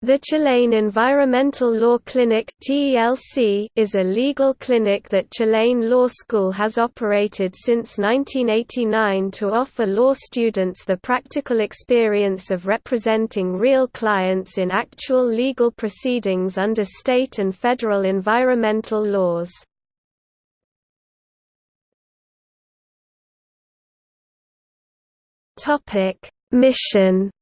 The Tulane Environmental Law Clinic is a legal clinic that Tulane Law School has operated since 1989 to offer law students the practical experience of representing real clients in actual legal proceedings under state and federal environmental laws. Mission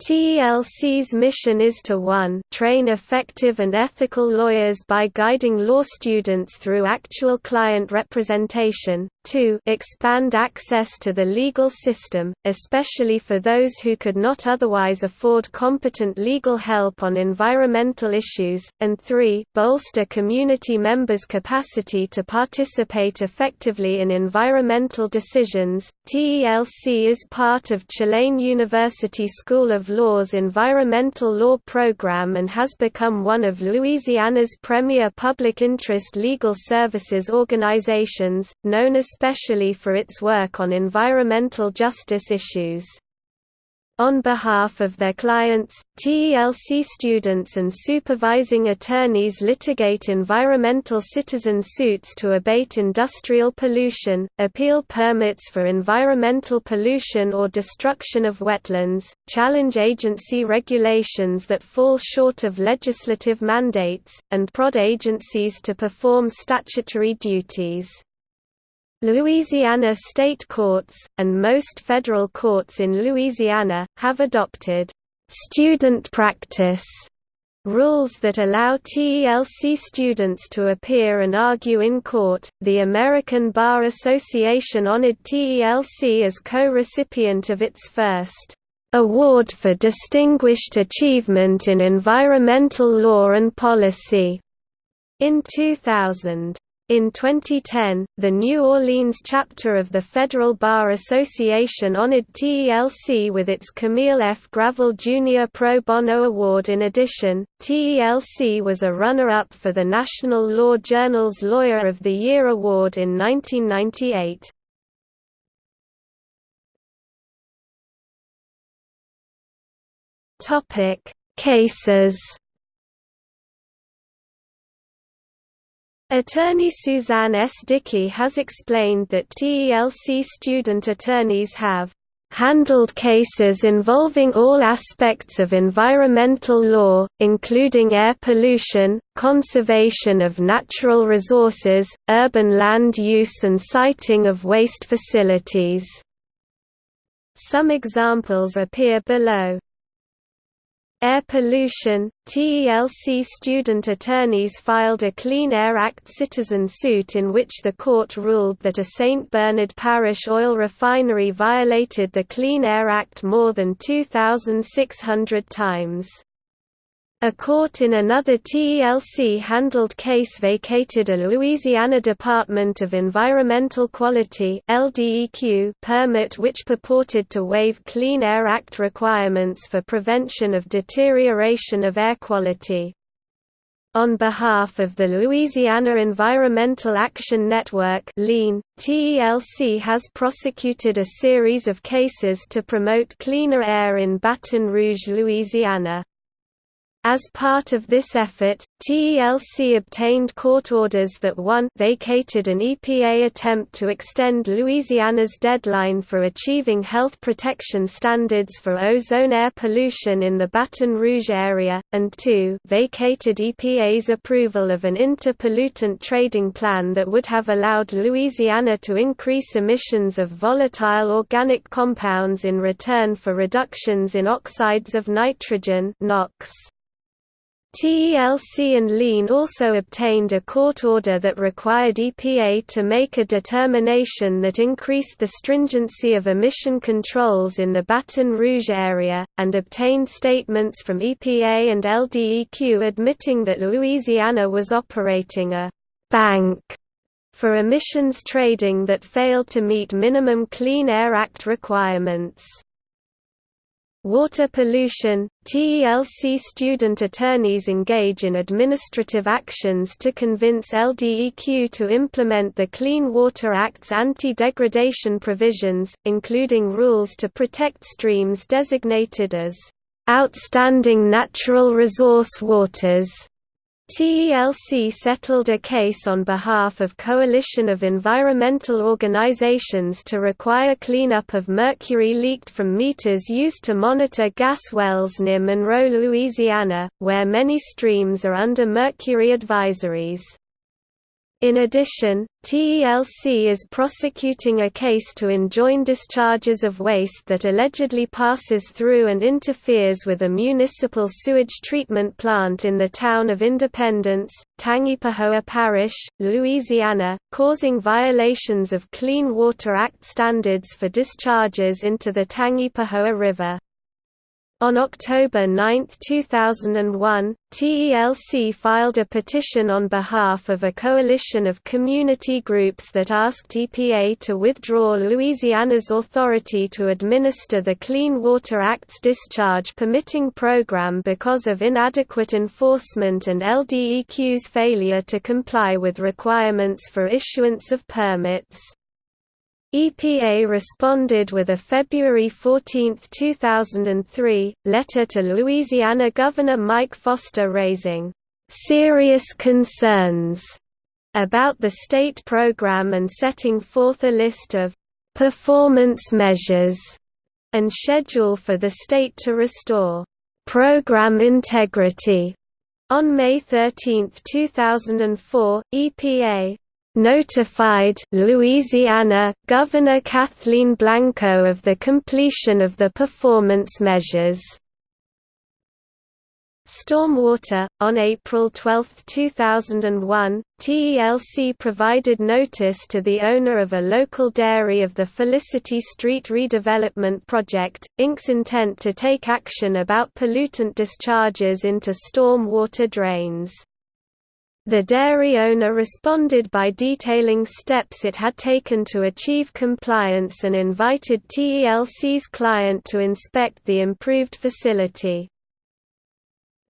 TELC's mission is to 1 train effective and ethical lawyers by guiding law students through actual client representation, 2 expand access to the legal system, especially for those who could not otherwise afford competent legal help on environmental issues, and 3 bolster community members' capacity to participate effectively in environmental decisions. TELC is part of Tulane University School of Law's environmental law program and has become one of Louisiana's premier public interest legal services organizations, known especially for its work on environmental justice issues. On behalf of their clients, TELC students and supervising attorneys litigate environmental citizen suits to abate industrial pollution, appeal permits for environmental pollution or destruction of wetlands, challenge agency regulations that fall short of legislative mandates, and prod agencies to perform statutory duties. Louisiana state courts, and most federal courts in Louisiana, have adopted «student practice» rules that allow TELC students to appear and argue in court. The American Bar Association honored TELC as co-recipient of its first Award for Distinguished Achievement in Environmental Law and Policy in 2000. In 2010, the New Orleans chapter of the Federal Bar Association honored TELC with its Camille F. Gravel Jr. Pro Bono Award. In addition, TELC was a runner-up for the National Law Journal's Lawyer of the Year award in 1998. Topic: Cases Attorney Suzanne S. Dickey has explained that TELC student attorneys have handled cases involving all aspects of environmental law, including air pollution, conservation of natural resources, urban land use and siting of waste facilities. Some examples appear below. Air pollution – TELC student attorneys filed a Clean Air Act citizen suit in which the court ruled that a St. Bernard Parish oil refinery violated the Clean Air Act more than 2,600 times. A court in another TELC-handled case vacated a Louisiana Department of Environmental Quality permit which purported to waive Clean Air Act requirements for prevention of deterioration of air quality. On behalf of the Louisiana Environmental Action Network TELC has prosecuted a series of cases to promote cleaner air in Baton Rouge, Louisiana. As part of this effort, TELC obtained court orders that one vacated an EPA attempt to extend Louisiana's deadline for achieving health protection standards for ozone air pollution in the Baton Rouge area, and two vacated EPA's approval of an interpollutant trading plan that would have allowed Louisiana to increase emissions of volatile organic compounds in return for reductions in oxides of nitrogen NOx. TELC and LEAN also obtained a court order that required EPA to make a determination that increased the stringency of emission controls in the Baton Rouge area, and obtained statements from EPA and LDEQ admitting that Louisiana was operating a «bank» for emissions trading that failed to meet minimum Clean Air Act requirements. Water pollution – TELC student attorneys engage in administrative actions to convince LDEQ to implement the Clean Water Act's anti-degradation provisions, including rules to protect streams designated as outstanding natural resource waters TELC settled a case on behalf of Coalition of Environmental Organizations to require cleanup of mercury leaked from meters used to monitor gas wells near Monroe, Louisiana, where many streams are under mercury advisories. In addition, TELC is prosecuting a case to enjoin discharges of waste that allegedly passes through and interferes with a municipal sewage treatment plant in the town of Independence, Tangipahoa Parish, Louisiana, causing violations of Clean Water Act standards for discharges into the Tangipahoa River. On October 9, 2001, TELC filed a petition on behalf of a coalition of community groups that asked EPA to withdraw Louisiana's authority to administer the Clean Water Act's discharge permitting program because of inadequate enforcement and LDEQ's failure to comply with requirements for issuance of permits. EPA responded with a February 14, 2003, letter to Louisiana Governor Mike Foster raising serious concerns about the state program and setting forth a list of performance measures and schedule for the state to restore program integrity. On May 13, 2004, EPA notified Louisiana Governor Kathleen Blanco of the completion of the performance measures. Stormwater On April 12, 2001, TELC provided notice to the owner of a local dairy of the Felicity Street Redevelopment Project, Inc.'s intent to take action about pollutant discharges into storm water drains. The dairy owner responded by detailing steps it had taken to achieve compliance and invited TELC's client to inspect the improved facility.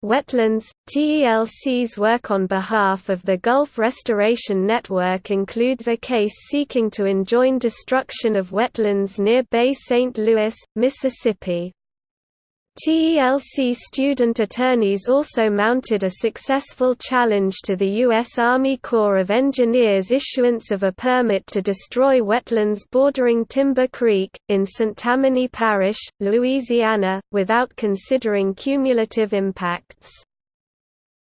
Wetlands TELC's work on behalf of the Gulf Restoration Network includes a case seeking to enjoin destruction of wetlands near Bay St. Louis, Mississippi. TELC student attorneys also mounted a successful challenge to the U.S. Army Corps of Engineers' issuance of a permit to destroy wetlands bordering Timber Creek, in St. Tammany Parish, Louisiana, without considering cumulative impacts.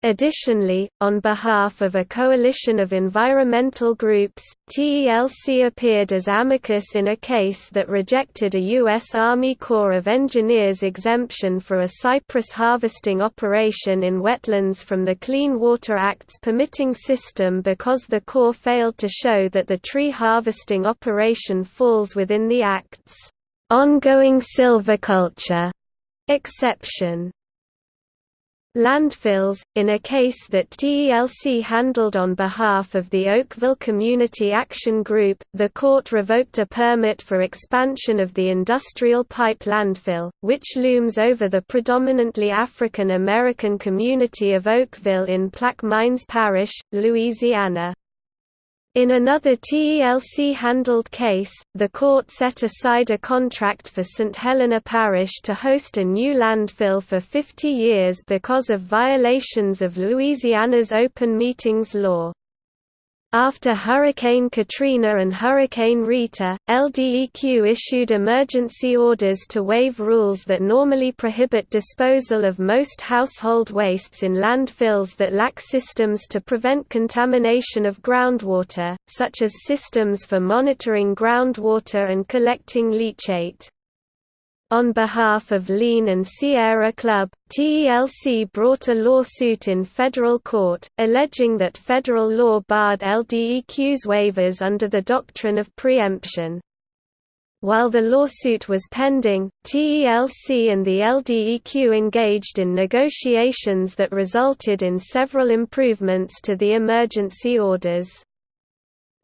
Additionally, on behalf of a coalition of environmental groups, TELC appeared as amicus in a case that rejected a U.S. Army Corps of Engineers exemption for a cypress harvesting operation in wetlands from the Clean Water Act's permitting system because the Corps failed to show that the tree harvesting operation falls within the Act's ongoing silviculture exception. Landfills, in a case that TELC handled on behalf of the Oakville Community Action Group, the court revoked a permit for expansion of the industrial pipe landfill, which looms over the predominantly African American community of Oakville in Plaquemines Parish, Louisiana. In another TELC-handled case, the court set aside a contract for St. Helena Parish to host a new landfill for 50 years because of violations of Louisiana's open meetings law. After Hurricane Katrina and Hurricane Rita, LDEQ issued emergency orders to waive rules that normally prohibit disposal of most household wastes in landfills that lack systems to prevent contamination of groundwater, such as systems for monitoring groundwater and collecting leachate. On behalf of Lean and Sierra Club, TELC brought a lawsuit in federal court, alleging that federal law barred LDEQ's waivers under the doctrine of preemption. While the lawsuit was pending, TELC and the LDEQ engaged in negotiations that resulted in several improvements to the emergency orders.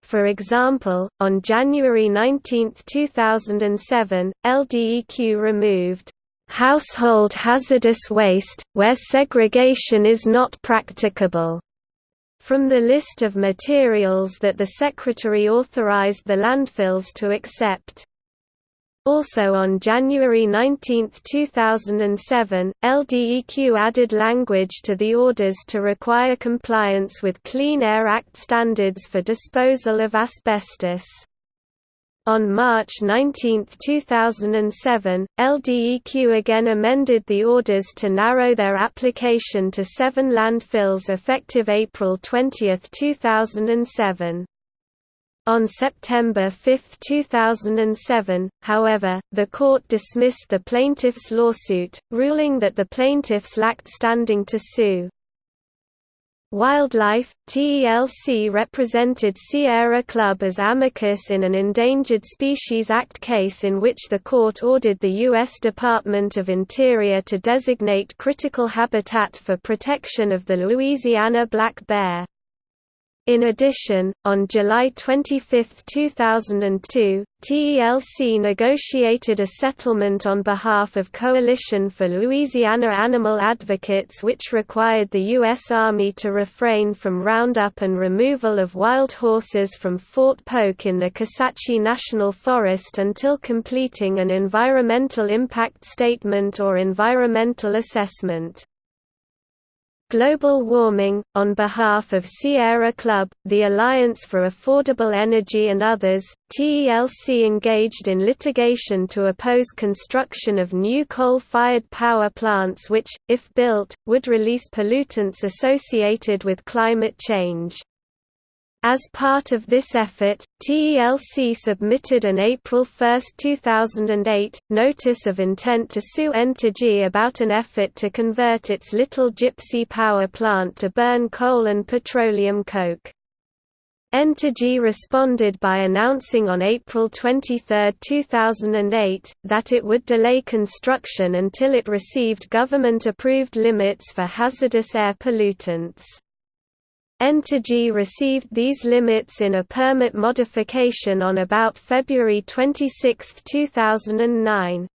For example, on January 19, 2007, LDEQ removed household hazardous waste, where segregation is not practicable. From the list of materials that the Secretary authorized the landfills to accept. Also on January 19, 2007, LDEQ added language to the orders to require compliance with Clean Air Act standards for disposal of asbestos. On March 19, 2007, LDEQ again amended the orders to narrow their application to seven landfills effective April 20, 2007. On September 5, 2007, however, the court dismissed the plaintiff's lawsuit, ruling that the plaintiffs lacked standing to sue. Wildlife, TELC represented Sierra Club as amicus in an Endangered Species Act case in which the court ordered the U.S. Department of Interior to designate critical habitat for protection of the Louisiana black bear. In addition, on July 25, 2002, TELC negotiated a settlement on behalf of Coalition for Louisiana Animal Advocates which required the U.S. Army to refrain from roundup and removal of wild horses from Fort Polk in the Kisatchie National Forest until completing an environmental impact statement or environmental assessment. Global Warming, on behalf of Sierra Club, the Alliance for Affordable Energy and others, TELC engaged in litigation to oppose construction of new coal-fired power plants which, if built, would release pollutants associated with climate change. As part of this effort, TELC submitted an April 1, 2008, notice of intent to sue Entergy about an effort to convert its Little Gypsy power plant to burn coal and petroleum coke. Entergy responded by announcing on April 23, 2008, that it would delay construction until it received government-approved limits for hazardous air pollutants. Entergy received these limits in a permit modification on about February 26, 2009.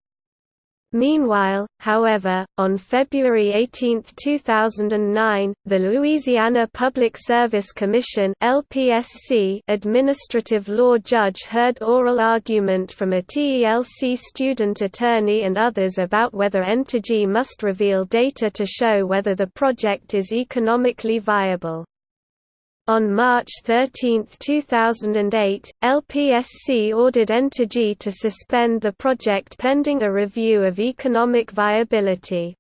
Meanwhile, however, on February 18, 2009, the Louisiana Public Service Commission (LPSC) administrative law judge heard oral argument from a TELC student attorney and others about whether Entergy must reveal data to show whether the project is economically viable. On March 13, 2008, LPSC ordered Entergy to suspend the project pending a review of economic viability.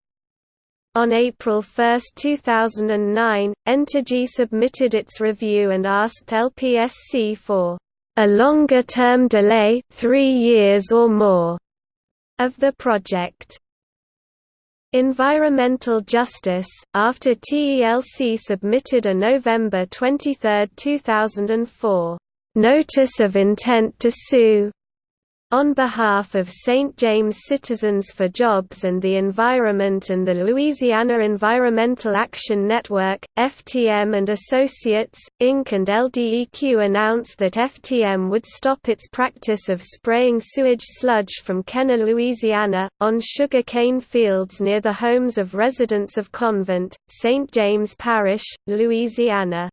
On April 1, 2009, Entergy submitted its review and asked LPSC for a longer-term delay three years or more of the project. Environmental Justice, after TELC submitted a November 23, 2004, "'Notice of Intent to Sue' On behalf of St. James Citizens for Jobs and the Environment and the Louisiana Environmental Action Network, FTM and Associates, Inc. and LDEQ announced that FTM would stop its practice of spraying sewage sludge from Kenner, Louisiana, on sugar cane fields near the homes of residents of Convent, St. James Parish, Louisiana.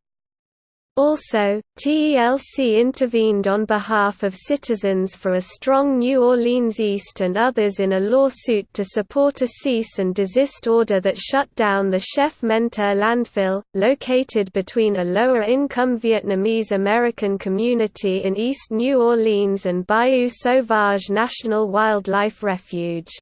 Also, TELC intervened on behalf of citizens for a strong New Orleans East and others in a lawsuit to support a cease and desist order that shut down the Chef Menteur landfill, located between a lower-income Vietnamese American community in East New Orleans and Bayou Sauvage National Wildlife Refuge.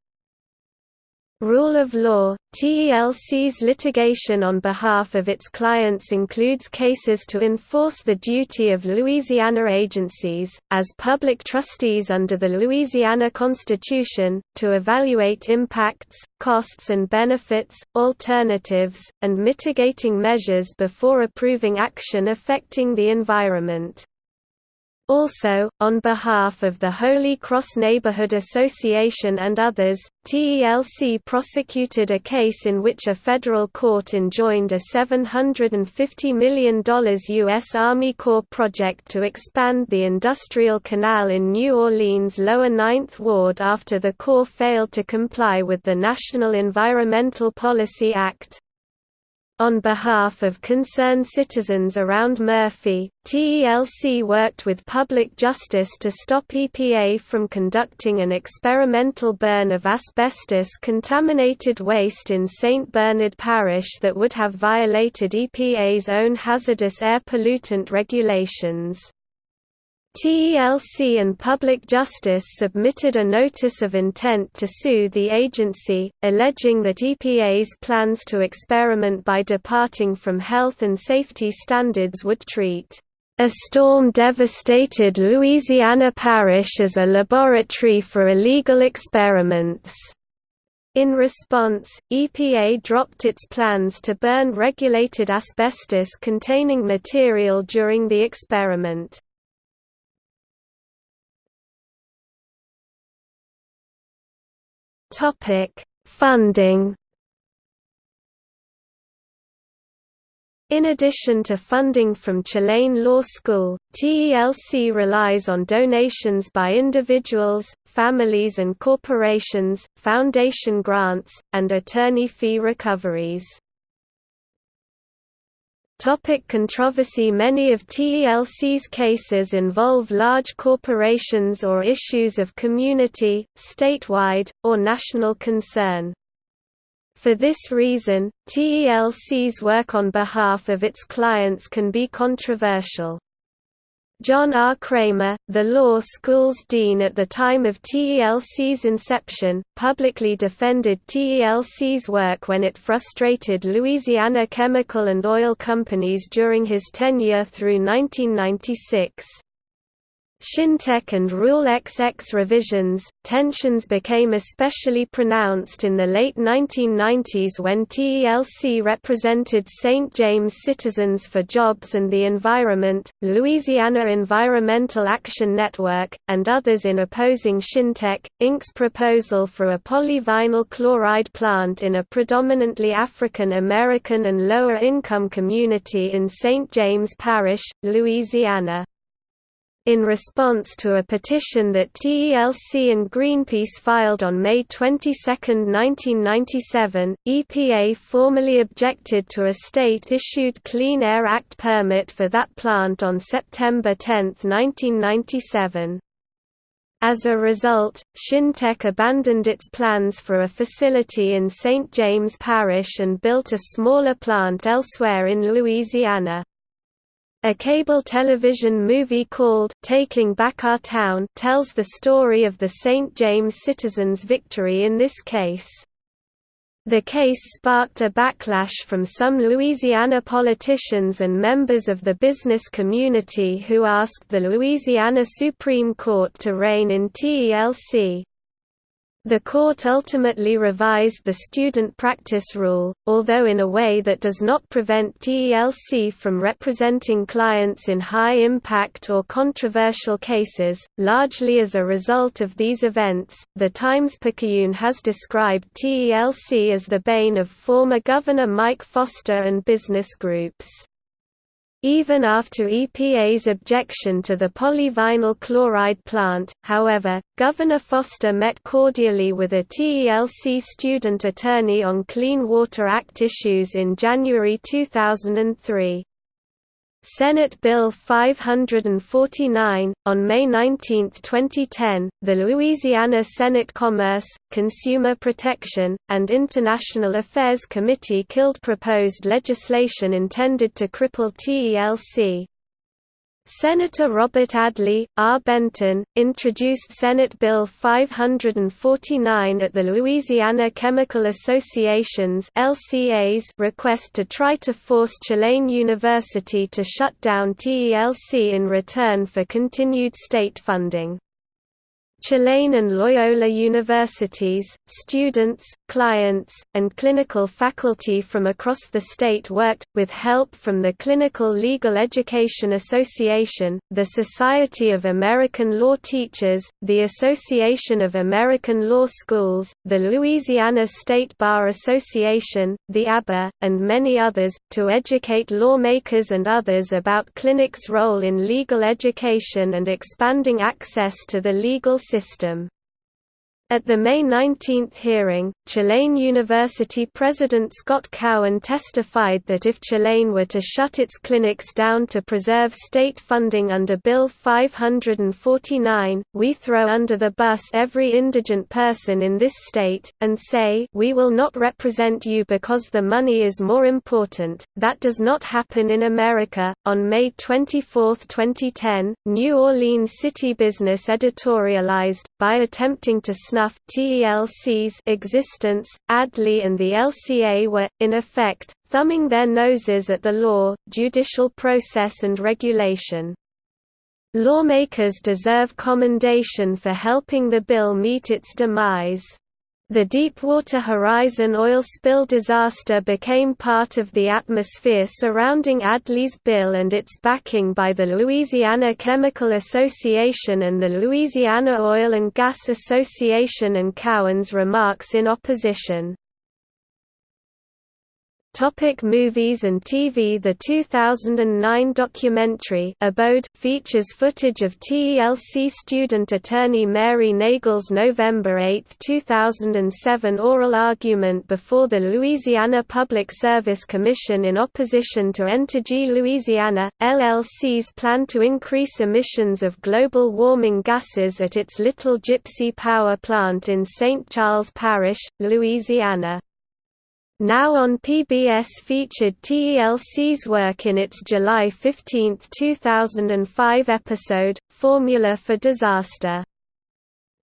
Rule of law TELC's litigation on behalf of its clients includes cases to enforce the duty of Louisiana agencies, as public trustees under the Louisiana Constitution, to evaluate impacts, costs and benefits, alternatives, and mitigating measures before approving action affecting the environment. Also, on behalf of the Holy Cross Neighborhood Association and others, TELC prosecuted a case in which a federal court enjoined a $750 million U.S. Army Corps project to expand the Industrial Canal in New Orleans' Lower Ninth Ward after the Corps failed to comply with the National Environmental Policy Act. On behalf of concerned citizens around Murphy, TELC worked with Public Justice to stop EPA from conducting an experimental burn of asbestos-contaminated waste in St. Bernard Parish that would have violated EPA's own hazardous air pollutant regulations. TELC and Public Justice submitted a notice of intent to sue the agency, alleging that EPA's plans to experiment by departing from health and safety standards would treat a storm-devastated Louisiana parish as a laboratory for illegal experiments. In response, EPA dropped its plans to burn regulated asbestos-containing material during the experiment. Topic: Funding. In addition to funding from Tulane Law School, TELC relies on donations by individuals, families and corporations, foundation grants, and attorney fee recoveries. Topic controversy Many of TELC's cases involve large corporations or issues of community, statewide, or national concern. For this reason, TELC's work on behalf of its clients can be controversial. John R. Kramer, the law school's dean at the time of TELC's inception, publicly defended TELC's work when it frustrated Louisiana chemical and oil companies during his tenure through 1996. Shintech and Rule XX revisions, tensions became especially pronounced in the late 1990s when TELC represented St. James Citizens for Jobs and the Environment, Louisiana Environmental Action Network, and others in opposing Shintech, Inc.'s proposal for a polyvinyl chloride plant in a predominantly African American and lower-income community in St. James Parish, Louisiana in response to a petition that TELC and Greenpeace filed on May 22, 1997, EPA formally objected to a state-issued Clean Air Act permit for that plant on September 10, 1997. As a result, Shintech abandoned its plans for a facility in St. James Parish and built a smaller plant elsewhere in Louisiana. A cable television movie called Taking Back Our Town tells the story of the St. James citizens' victory in this case. The case sparked a backlash from some Louisiana politicians and members of the business community who asked the Louisiana Supreme Court to rein in TELC. The court ultimately revised the student practice rule, although in a way that does not prevent TELC from representing clients in high-impact or controversial cases. Largely as a result of these events, the Times-Picayune has described TELC as the bane of former Governor Mike Foster and business groups. Even after EPA's objection to the polyvinyl chloride plant, however, Governor Foster met cordially with a TELC student attorney on Clean Water Act issues in January 2003. Senate Bill 549. On May 19, 2010, the Louisiana Senate Commerce, Consumer Protection, and International Affairs Committee killed proposed legislation intended to cripple TELC. Senator Robert Adley, R. Benton, introduced Senate Bill 549 at the Louisiana Chemical Association's LCA's request to try to force Tulane University to shut down TELC in return for continued state funding. Tulane and Loyola universities, students, clients, and clinical faculty from across the state worked, with help from the Clinical Legal Education Association, the Society of American Law Teachers, the Association of American Law Schools, the Louisiana State Bar Association, the ABA, and many others, to educate lawmakers and others about clinics' role in legal education and expanding access to the legal system system. At the May 19 hearing, Tulane University President Scott Cowen testified that if Tulane were to shut its clinics down to preserve state funding under Bill 549, we throw under the bus every indigent person in this state, and say we will not represent you because the money is more important. That does not happen in America. On May 24, 2010, New Orleans City Business editorialized, by attempting to snuff TELC's existence, Adley and the LCA were, in effect, thumbing their noses at the law, judicial process and regulation. Lawmakers deserve commendation for helping the bill meet its demise. The Deepwater Horizon oil spill disaster became part of the atmosphere surrounding Adley's bill and its backing by the Louisiana Chemical Association and the Louisiana Oil and Gas Association and Cowen's remarks in opposition. Topic movies and TV The 2009 documentary Abode features footage of TELC student attorney Mary Nagel's November 8, 2007 oral argument before the Louisiana Public Service Commission in opposition to Entergy Louisiana, LLC's plan to increase emissions of global warming gases at its Little Gypsy power plant in St. Charles Parish, Louisiana. Now on PBS featured TELC's work in its July 15, 2005 episode, Formula for Disaster.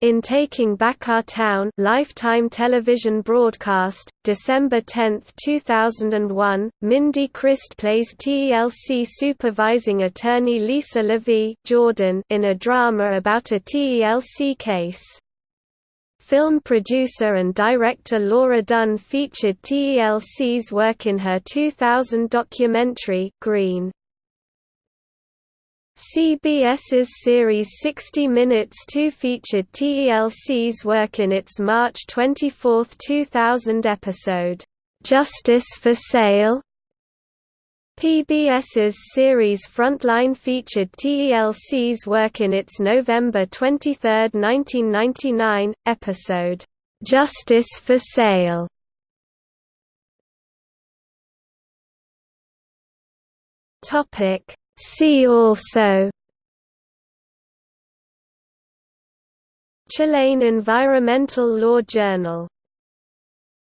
In Taking Back Our Town Lifetime television broadcast, December 10, 2001, Myndy Crist plays TELC supervising attorney Lisa Levy Jordan in a drama about a TELC case. Film producer and director Laura Dunn featured TELC's work in her 2000 documentary, Green. CBS's series 60 Minutes 2 featured TELC's work in its March 24, 2000 episode, "'Justice for Sale' PBS's series Frontline featured TELC's work in its November 23, 1999, episode, "'Justice for Sale". See also. Tulane Environmental Law Journal